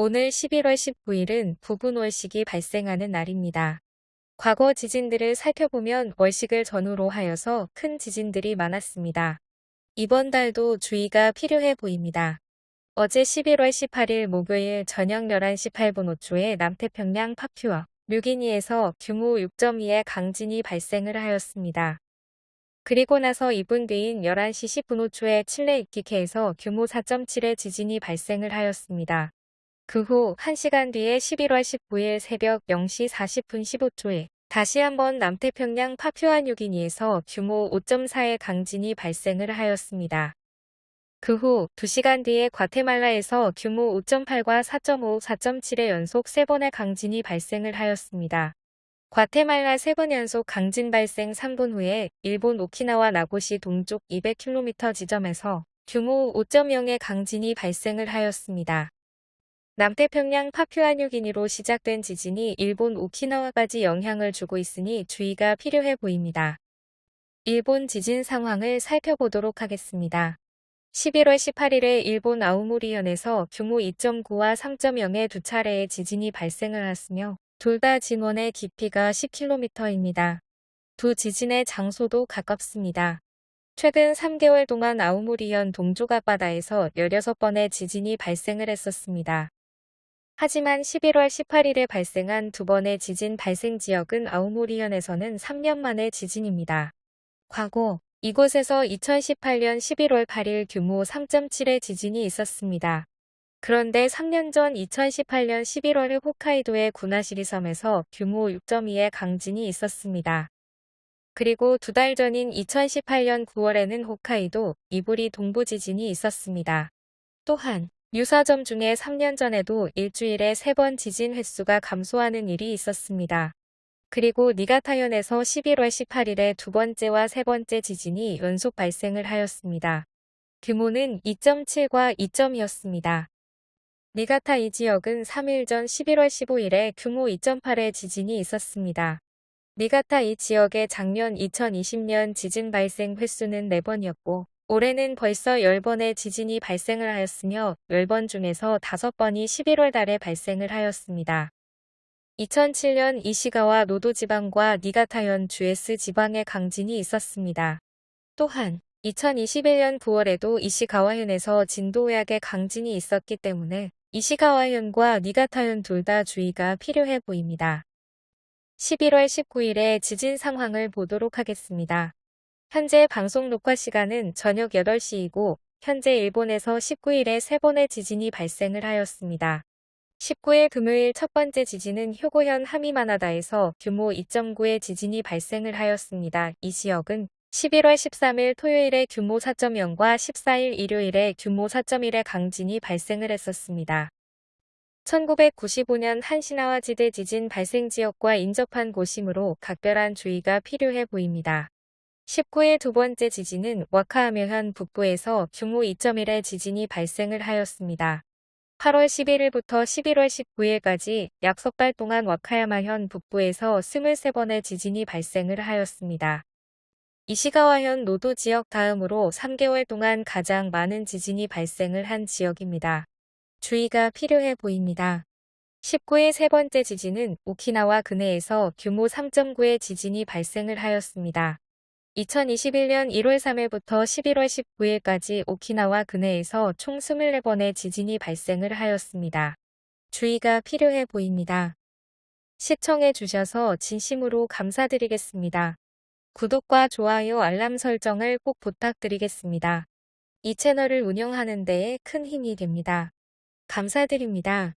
오늘 11월 19일은 부분 월식이 발생하는 날입니다. 과거 지진들을 살펴보면 월식을 전후로 하여서 큰 지진들이 많았습니다. 이번 달도 주의가 필요해 보입니다. 어제 11월 18일 목요일 저녁 11시 8분 5초에 남태평양 파퓨어 뮤기니에서 규모 6.2의 강진이 발생을 하였습니다. 그리고 나서 2분 뒤인 11시 10분 5초에 칠레 이키케에서 규모 4.7의 지진이 발생을 하였습니다. 그 후 1시간 뒤에 11월 19일 새벽 0시 40분 15초에 다시 한번 남태평양 파퓨아 뉴기니에서 규모 5.4의 강진이 발생을 하였습니다. 그 후 2시간 뒤에 과테말라에서 규모 5.8과 4.5, 4.7의 연속 3번의 강진이 발생을 하였습니다. 과테말라 3번 연속 강진 발생 3분 후에 일본 오키나와 나고시 동쪽 200km 지점에서 규모 5.0의 강진이 발생을 하였습니다. 남태평양 파퓨아뉴기니로 시작된 지진이 일본 오키나와까지 영향을 주고 있으니 주의가 필요해 보입니다. 일본 지진 상황을 살펴보도록 하겠습니다. 11월 18일에 일본 아우모리현에서 규모 2.9와 3.0의 두 차례의 지진이 발생을 했으며 둘 다 진원의 깊이가 10km입니다. 두 지진의 장소도 가깝습니다. 최근 3개월 동안 아우모리현 동쪽 앞바다에서 16번의 지진이 발생을 했었습니다. 하지만 11월 18일에 발생한 두 번의 지진 발생 지역은 아우모리현에서는 3년 만의 지진입니다. 과거 이곳에서 2018년 11월 8일 규모 3.7의 지진이 있었습니다. 그런데 3년 전 2018년 11월에 홋카이도의 구나시리 섬에서 규모 6.2의 강진이 있었습니다. 그리고 두 달 전인 2018년 9월에는 홋카이도 이부리 동부 지진이 있었습니다. 또한 유사점 중에 3년 전에도 일주일에 3번 지진 횟수가 감소하는 일이 있었습니다. 그리고 니가타현에서 11월 18일에 두 번째와 세 번째 지진이 연속 발생을 하였습니다. 규모는 2.7과 2.2였습니다. 니가타 이 지역은 3일 전 11월 15일에 규모 2.8의 지진이 있었습니다. 니가타 이 지역의 작년 2020년 지진 발생 횟수는 4번이었고 올해는 벌써 10번의 지진이 발생을 하였으며 10번 중에서 5번이 11월 달에 발생을 하였습니다. 2007년 이시가와 노도 지방과 니가타현 주에스 지방의 강진이 있었습니다. 또한 2021년 9월에도 이시가와현에서 진도약의 강진이 있었기 때문에 이시가와현과 니가타현 둘 다 주의가 필요해 보입니다. 11월 19일에 지진 상황을 보도록 하겠습니다. 현재 방송 녹화 시간은 저녁 8시이고 현재 일본에서 19일에 세 번의 지진이 발생을 하였습니다. 19일 금요일 첫 번째 지진은 효고현 하미마나다에서 규모 2.9의 지진이 발생을 하였습니다. 이 지역은 11월 13일 토요일에 규모 4.0과 14일 일요일에 규모 4.1의 강진이 발생을 했었습니다. 1995년 한시나와 지대 지진 발생 지역과 인접한 곳이므로 각별한 주의가 필요해 보입니다. 19일 두 번째 지진은 와카하메현 북부에서 규모 2.1의 지진이 발생을 하였습니다. 8월 11일부터 11월 19일까지 약 석 달 동안 와카야마현 북부에서 23번의 지진이 발생을 하였습니다. 이시가와현 노도 지역 다음으로 3개월 동안 가장 많은 지진이 발생을 한 지역입니다. 주의가 필요해 보입니다. 19일 세 번째 지진은 오키나와 근해에서 규모 3.9의 지진이 발생을 하였습니다. 2021년 1월 3일부터 11월 19일까지 오키나와 근해에서 총 24번의 지진이 발생을 하였습니다. 주의가 필요해 보입니다. 시청해 주셔서 진심으로 감사드리겠습니다. 구독과 좋아요 알람 설정을 꼭 부탁드리겠습니다. 이 채널을 운영하는 데에 큰 힘이 됩니다. 감사드립니다.